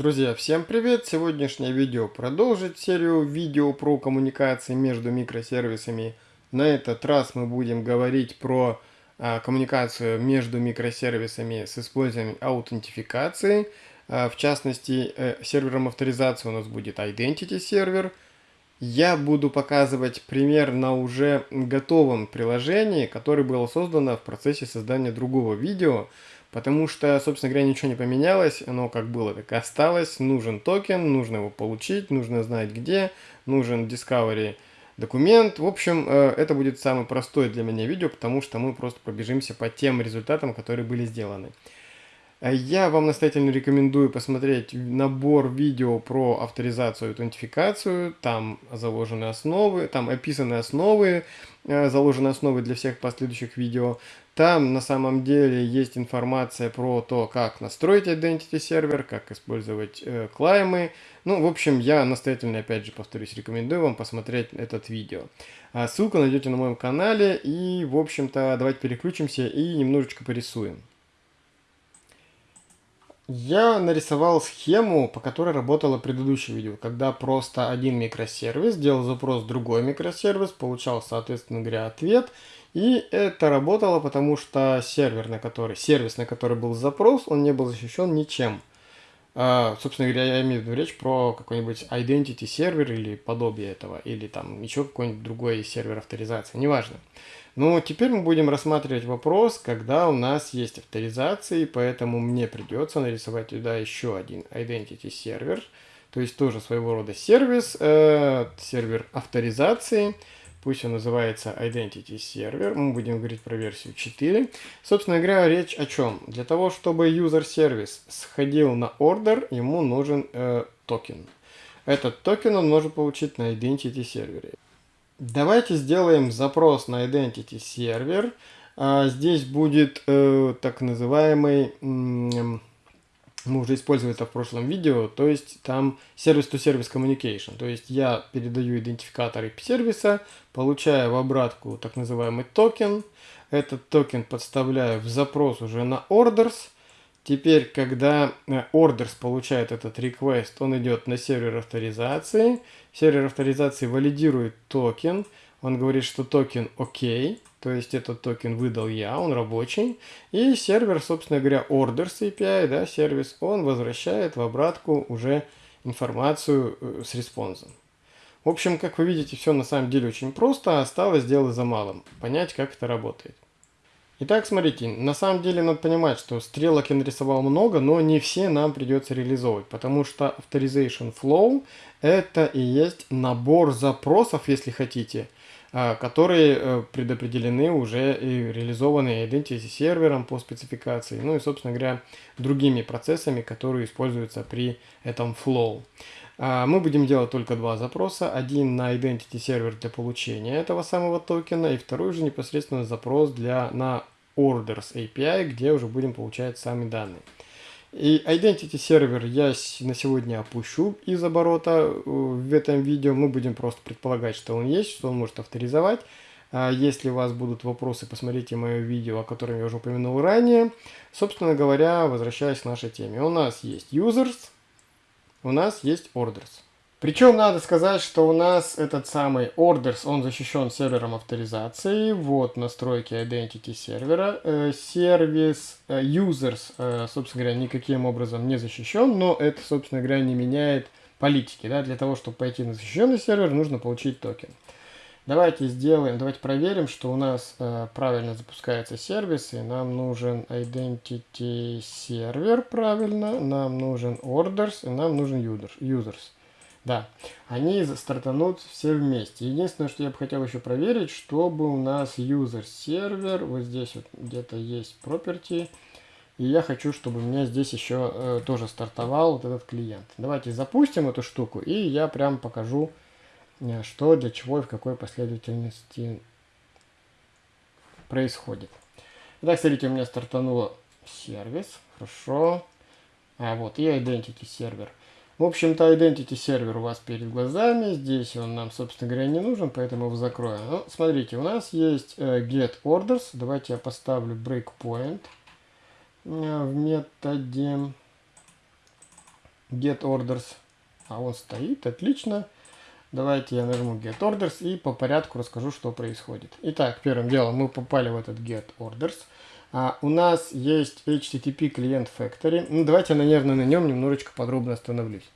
Друзья, всем привет! Сегодняшнее видео продолжит серию видео про коммуникации между микросервисами. На этот раз мы будем говорить про а, коммуникацию между микросервисами с использованием аутентификации. А, в частности, э, сервером авторизации у нас будет Identity сервер. Я буду показывать пример на уже готовом приложении, которое было создано в процессе создания другого видео. Потому что, собственно говоря, ничего не поменялось, оно как было, так и осталось. Нужен токен, нужно его получить, нужно знать где, нужен Discovery документ. В общем, э, это будет самое простое для меня видео, потому что мы просто пробежимся по тем результатам, которые были сделаны. Э, я вам настоятельно рекомендую посмотреть набор видео про авторизацию и аутентификацию. Там заложены основы, там описаны основы, э, заложены основы для всех последующих видео. Там на самом деле есть информация про то, как настроить Identity сервер, как использовать э, клаймы. Ну, в общем, я настоятельно, опять же, повторюсь, рекомендую вам посмотреть этот видео. А ссылку найдете на моем канале. И, в общем-то, давайте переключимся и немножечко порисуем. Я нарисовал схему, по которой работало предыдущее видео, когда просто один микросервис делал запрос в другой микросервис, получал, соответственно говоря, ответ, и это работало, потому что сервер, на который, сервис, на который был запрос, он не был защищен ничем. Uh, собственно говоря, я имею в виду речь про какой-нибудь identity сервер или подобие этого, или там еще какой-нибудь другой сервер авторизации, неважно. Ну, теперь мы будем рассматривать вопрос, когда у нас есть авторизации, поэтому мне придется нарисовать туда еще один identity сервер, то есть тоже своего рода сервис, э, сервер авторизации, пусть он называется identity сервер, мы будем говорить про версию 4. Собственно говоря, речь о чем? Для того, чтобы user сервис сходил на ордер, ему нужен э, токен. Этот токен он может получить на identity сервере. Давайте сделаем запрос на Identity сервер. А, здесь будет э, так называемый, мы уже использовали это в прошлом видео, то есть там service-to-service communication. То есть я передаю идентификатор API-сервиса, получаю в обратку так называемый токен. Этот токен подставляю в запрос уже на orders – Теперь, когда э, Orders получает этот request, он идет на сервер авторизации. Сервер авторизации валидирует токен. Он говорит, что токен OK, то есть этот токен выдал я, он рабочий. И сервер, собственно говоря, Orders API, да, сервис, он возвращает в обратку уже информацию э, с респонсом. В общем, как вы видите, все на самом деле очень просто, осталось дело за малым. Понять, как это работает. Итак, смотрите, на самом деле надо понимать, что стрелок я нарисовал много, но не все нам придется реализовывать, потому что Authorization Flow это и есть набор запросов, если хотите, которые э, предопределены уже и реализованы Identity сервером по спецификации, ну и, собственно говоря, другими процессами, которые используются при этом Flow. А, мы будем делать только два запроса. Один на Identity сервер для получения этого самого токена, и второй же непосредственно запрос для, на Orders API, где уже будем получать сами данные. И Identity сервер я на сегодня опущу из оборота э, в этом видео. Мы будем просто предполагать, что он есть, что он может авторизовать. А если у вас будут вопросы, посмотрите мое видео, о котором я уже упомянул ранее. Собственно говоря, возвращаясь к нашей теме. У нас есть users, у нас есть orders. Причем надо сказать, что у нас этот самый orders, он защищен сервером авторизации. Вот настройки identity сервера. Э, сервис э, users, э, собственно говоря, никаким образом не защищен, но это, собственно говоря, не меняет политики. Да? Для того, чтобы пойти на защищенный сервер, нужно получить токен. Давайте сделаем, давайте проверим, что у нас э, правильно запускается сервис, и нам нужен identity сервер правильно, нам нужен orders, и нам нужен users. Да, они стартанут все вместе. Единственное, что я бы хотел еще проверить, чтобы у нас user сервер, вот здесь вот где-то есть property, и я хочу, чтобы у меня здесь еще э, тоже стартовал вот этот клиент. Давайте запустим эту штуку, и я прям покажу, Э, что, для чего и в какой последовательности происходит. Итак, смотрите, у меня стартануло сервис, хорошо. А вот и identity сервер. В общем-то, identity сервер у вас перед глазами. Здесь он нам, собственно говоря, не нужен, поэтому его закроем. Ну, смотрите, у нас есть э, get orders. Давайте я поставлю breakpoint э, в методе get orders. А он стоит, отлично. Давайте я нажму get orders и по порядку расскажу, что происходит. Итак, первым делом мы попали в этот get orders. А, у нас есть HTTP клиент Factory. Ну, давайте, наверное, на нем немножечко подробно остановлюсь.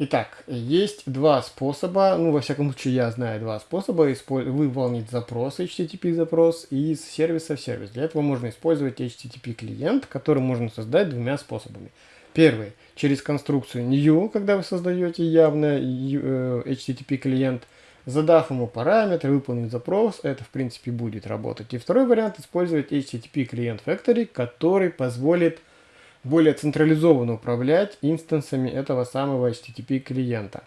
Итак, есть два способа, ну, во всяком случае, я знаю два способа выполнить запрос, HTTP запрос, из сервиса в сервис. Для этого можно использовать HTTP клиент, который можно создать двумя способами. Первый, через конструкцию new, когда вы создаете явно HTTP клиент, задав ему параметры, выполнить запрос, это в принципе будет работать. И второй вариант, использовать HTTP клиент Factory, который позволит более централизованно управлять инстансами этого самого HTTP клиента.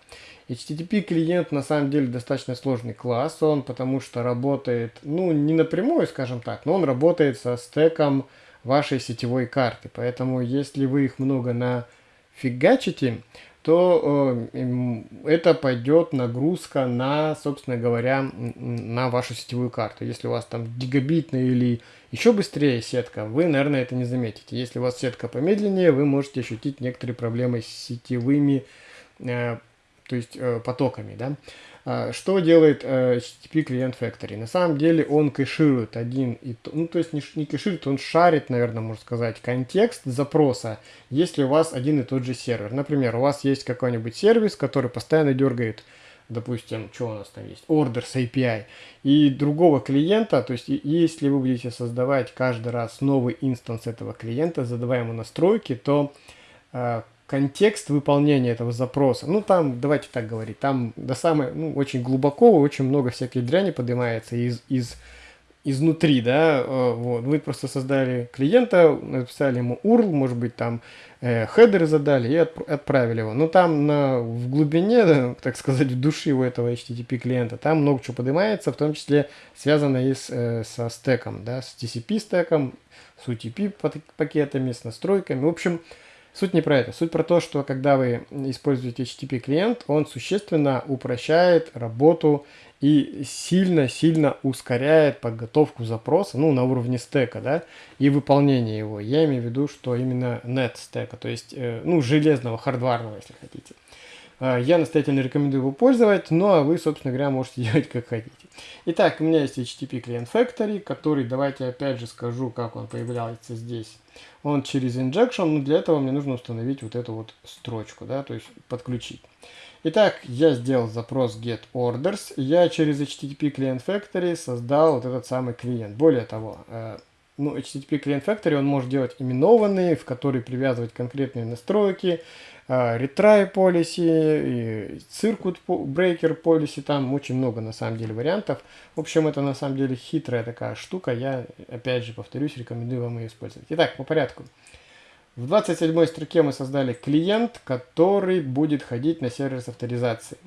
HTTP клиент на самом деле достаточно сложный класс, он потому что работает, ну не напрямую, скажем так, но он работает со стеком вашей сетевой карты. Поэтому если вы их много нафигачите, то э, это пойдет нагрузка на, собственно говоря, на вашу сетевую карту. Если у вас там гигабитная или еще быстрее сетка, вы, наверное, это не заметите. Если у вас сетка помедленнее, вы можете ощутить некоторые проблемы с сетевыми, э, то есть э, потоками, да. А, что делает э, HTTP клиент Factory? На самом деле он кэширует один и то, ну то есть не, не кэширует, он шарит, наверное, можно сказать, контекст запроса, если у вас один и тот же сервер. Например, у вас есть какой-нибудь сервис, который постоянно дергает допустим, что у нас там есть, orders API, и другого клиента, то есть если вы будете создавать каждый раз новый инстанс этого клиента, задавая ему настройки, то э, контекст выполнения этого запроса. Ну, там, давайте так говорить, там до самой, ну, очень глубоко, очень много всякой дряни поднимается из, из, изнутри, да, э, вот. Вы просто создали клиента, написали ему URL, может быть, там э, хедеры задали и отп отправили его. Но там на, в глубине, да, так сказать, в души у этого HTTP клиента, там много чего поднимается, в том числе связано и с, э, со стеком, да, с TCP стеком, с UTP пакетами, с настройками. В общем, Суть не про это. Суть про то, что когда вы используете HTTP клиент, он существенно упрощает работу и сильно-сильно ускоряет подготовку запроса, ну, на уровне стека, да, и выполнение его. Я имею в виду, что именно net стека, то есть, э, ну, железного, хардварного, если хотите. Э, я настоятельно рекомендую его пользовать, ну, а вы, собственно говоря, можете делать как хотите. Итак, у меня есть HTTP клиент Factory, который, давайте опять же скажу, как он появляется здесь он через injection, но для этого мне нужно установить вот эту вот строчку, да, то есть подключить. Итак, я сделал запрос get orders, я через HTTP Client Factory создал вот этот самый клиент. Более того, э, ну, HTTP Client Factory он может делать именованные, в которые привязывать конкретные настройки, а, retry policy, circuit breaker policy, там очень много на самом деле вариантов. В общем, это на самом деле хитрая такая штука, я опять же повторюсь, рекомендую вам ее использовать. Итак, по порядку. В 27 строке мы создали клиент, который будет ходить на сервер с авторизацией.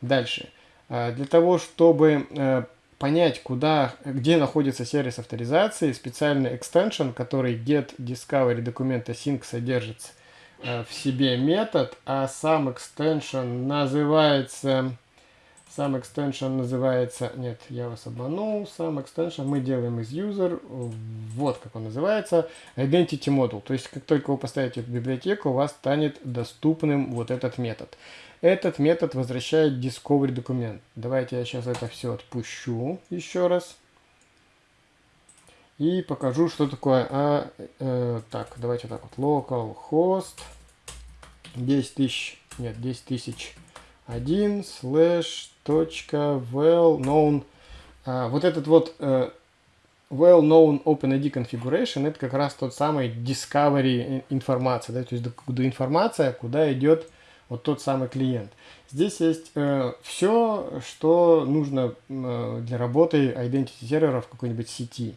Дальше. А, для того, чтобы э, понять, куда, где находится сервис авторизации, специальный extension, который get discovery документа sync содержится, Э, в себе метод, а сам extension называется... Сам extension называется... Нет, я вас обманул. Сам extension мы делаем из user. Вот как он называется. Identity module. То есть, как только вы поставите в библиотеку, у вас станет доступным вот этот метод. Этот метод возвращает discovery документ. Давайте я сейчас это все отпущу еще раз. И покажу, что такое. А, э, так, давайте так вот. Localhost 10 тысяч, нет, 10 тысяч 1 slash точка well known. А, вот этот вот э, well known OpenID configuration это как раз тот самый discovery информация, да, то есть до, информация, куда идет вот тот самый клиент. Здесь есть э, все, что нужно э, для работы identity сервера в какой-нибудь сети.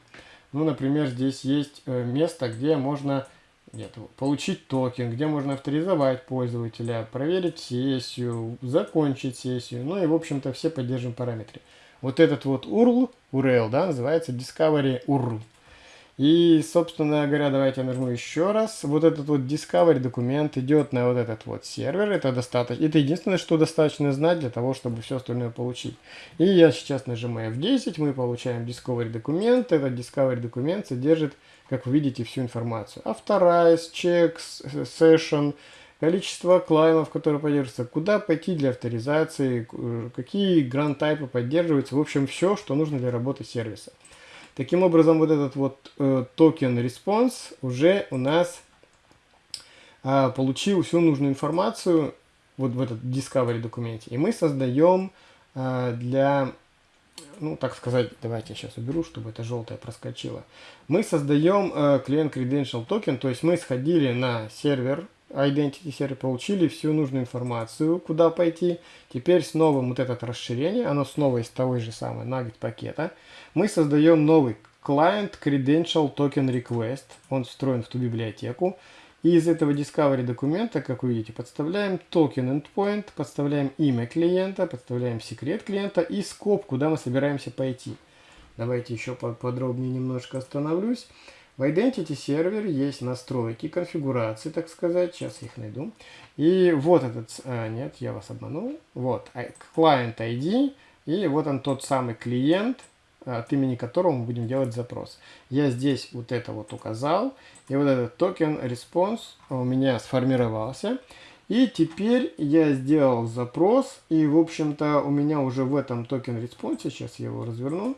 Ну, например, здесь есть э, место, где можно нет, получить токен, где можно авторизовать пользователя, проверить сессию, закончить сессию. Ну и, в общем-то, все поддержим параметры. Вот этот вот URL, URL, да, называется Discovery URL. И, собственно говоря, давайте я нажму еще раз. Вот этот вот Discovery документ идет на вот этот вот сервер. Это достаточно. Это единственное, что достаточно знать для того, чтобы все остальное получить. И я сейчас нажимаю F10, мы получаем Discovery документ. Этот Discovery документ содержит, как вы видите, всю информацию. Authorize, checks, session, количество клаймов, которые поддерживаются, куда пойти для авторизации, какие гранд-тайпы поддерживаются, в общем, все, что нужно для работы сервиса. Таким образом, вот этот вот э, токен response уже у нас э, получил всю нужную информацию вот в этот discovery документе. И мы создаем э, для ну, так сказать, давайте я сейчас уберу, чтобы это желтое проскочило. Мы создаем э, клиент Credential Token, то есть мы сходили на сервер, Identity сервер, получили всю нужную информацию, куда пойти. Теперь с новым вот это расширение, оно снова из того же самого Nugget пакета. Мы создаем новый Client Credential Token Request, он встроен в ту библиотеку. И из этого Discovery документа, как вы видите, подставляем токен endpoint, подставляем имя клиента, подставляем секрет клиента и скоп, куда мы собираемся пойти. Давайте еще подробнее немножко остановлюсь. В Identity сервере есть настройки, конфигурации, так сказать. Сейчас их найду. И вот этот, а, нет, я вас обманул. Вот, Client ID. И вот он тот самый клиент, от имени которого мы будем делать запрос. Я здесь вот это вот указал, и вот этот token response у меня сформировался. И теперь я сделал запрос, и в общем-то у меня уже в этом token response, сейчас я его разверну,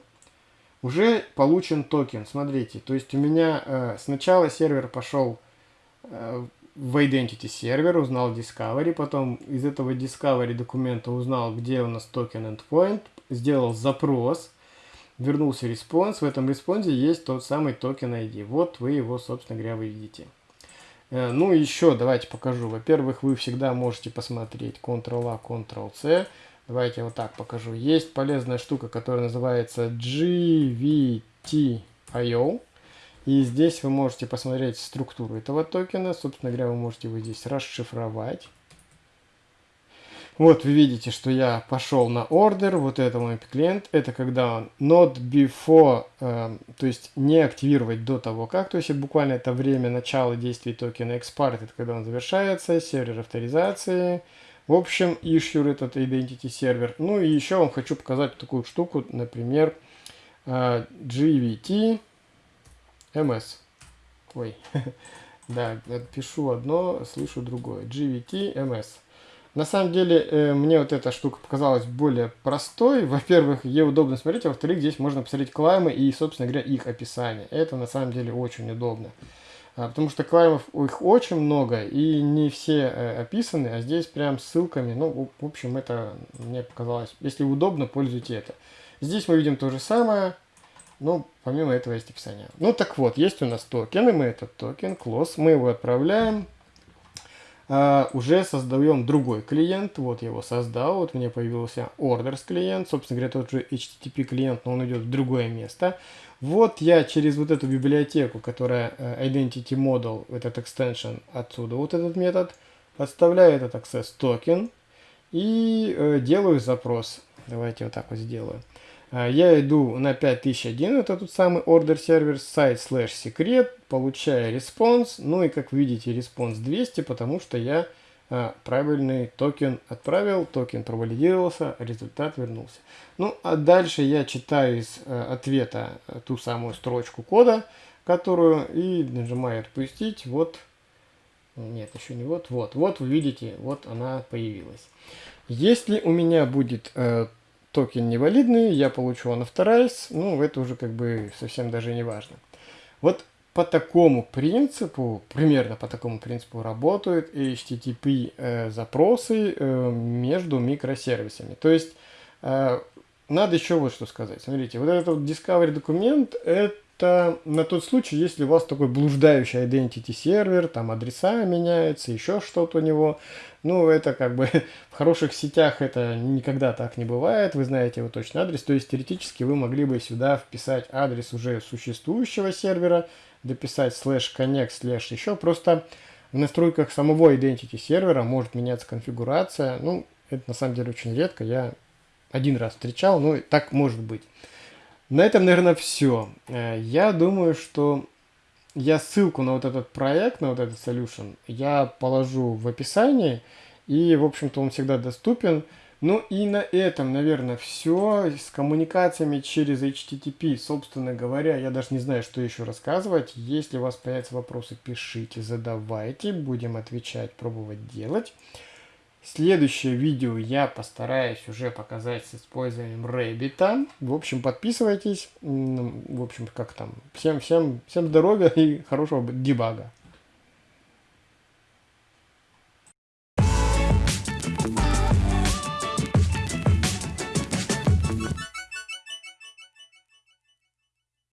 уже получен токен. Смотрите, то есть у меня э, сначала сервер пошел э, в Identity сервер, узнал Discovery, потом из этого Discovery документа узнал, где у нас токен endpoint, сделал запрос, вернулся response. В этом response е есть тот самый токен ID. Вот вы его, собственно говоря, вы видите. Э, ну, еще давайте покажу. Во-первых, вы всегда можете посмотреть Ctrl-A, Ctrl-C. Давайте вот так покажу. Есть полезная штука, которая называется GVT.io. И здесь вы можете посмотреть структуру этого токена. Собственно говоря, вы можете его здесь расшифровать. Вот вы видите, что я пошел на order, вот это мой клиент, это когда он not before, э, то есть не активировать до того как, то есть буквально это время начала действия токена expart, это когда он завершается, сервер авторизации, в общем, issue этот identity сервер. Ну и еще вам хочу показать такую штуку, например, э, GVT MS. Ой, да, пишу одно, слышу другое. GVT MS. На самом деле, э, мне вот эта штука показалась более простой. Во-первых, ей удобно смотреть, а во-вторых, здесь можно посмотреть клаймы и, собственно говоря, их описание. Это на самом деле очень удобно. А, потому что клаймов их очень много, и не все э, описаны, а здесь прям ссылками. Ну, в общем, это мне показалось. Если удобно, пользуйтесь это. Здесь мы видим то же самое, но помимо этого есть описание. Ну так вот, есть у нас токены, мы этот токен, close, мы его отправляем Uh, уже создаем другой клиент. Вот я его создал. Вот мне появился orders клиент. Собственно говоря, тот же HTTP клиент, но он идет в другое место. Вот я через вот эту библиотеку, которая uh, Identity Model, этот extension, отсюда вот этот метод, подставляю этот access токен и uh, делаю запрос. Давайте вот так вот сделаю. А, я иду на 5001, это тот самый order сервер, сайт slash secret, получаю response, ну и как видите response 200, потому что я а, правильный токен отправил, токен провалидировался, результат вернулся. Ну а дальше я читаю из а, ответа ту самую строчку кода, которую и нажимаю отпустить, вот, нет еще не вот, вот, вот вы видите, вот она появилась. Если у меня будет э, токен невалидный, я получу unauthorized, ну, это уже как бы совсем даже не важно. Вот по такому принципу, примерно по такому принципу работают HTTP э, запросы э, между микросервисами. То есть, э, надо еще вот что сказать. Смотрите, вот этот вот Discovery документ, это это на тот случай, если у вас такой блуждающий identity сервер, там адреса меняются, еще что-то у него. Ну, это как бы в хороших сетях это никогда так не бывает, вы знаете его точный адрес. То есть теоретически вы могли бы сюда вписать адрес уже существующего сервера, дописать slash connect slash еще. Просто в настройках самого identity сервера может меняться конфигурация. Ну, это на самом деле очень редко, я один раз встречал, но так может быть. На этом, наверное, все. Э, я думаю, что я ссылку на вот этот проект, на вот этот solution, я положу в описании. И, в общем-то, он всегда доступен. Ну и на этом, наверное, все. С коммуникациями через HTTP, собственно говоря, я даже не знаю, что еще рассказывать. Если у вас появятся вопросы, пишите, задавайте. Будем отвечать, пробовать делать. Следующее видео я постараюсь уже показать с использованием Rabbit. В общем, подписывайтесь. В общем, как там. Всем, всем, всем здоровья и хорошего дебага.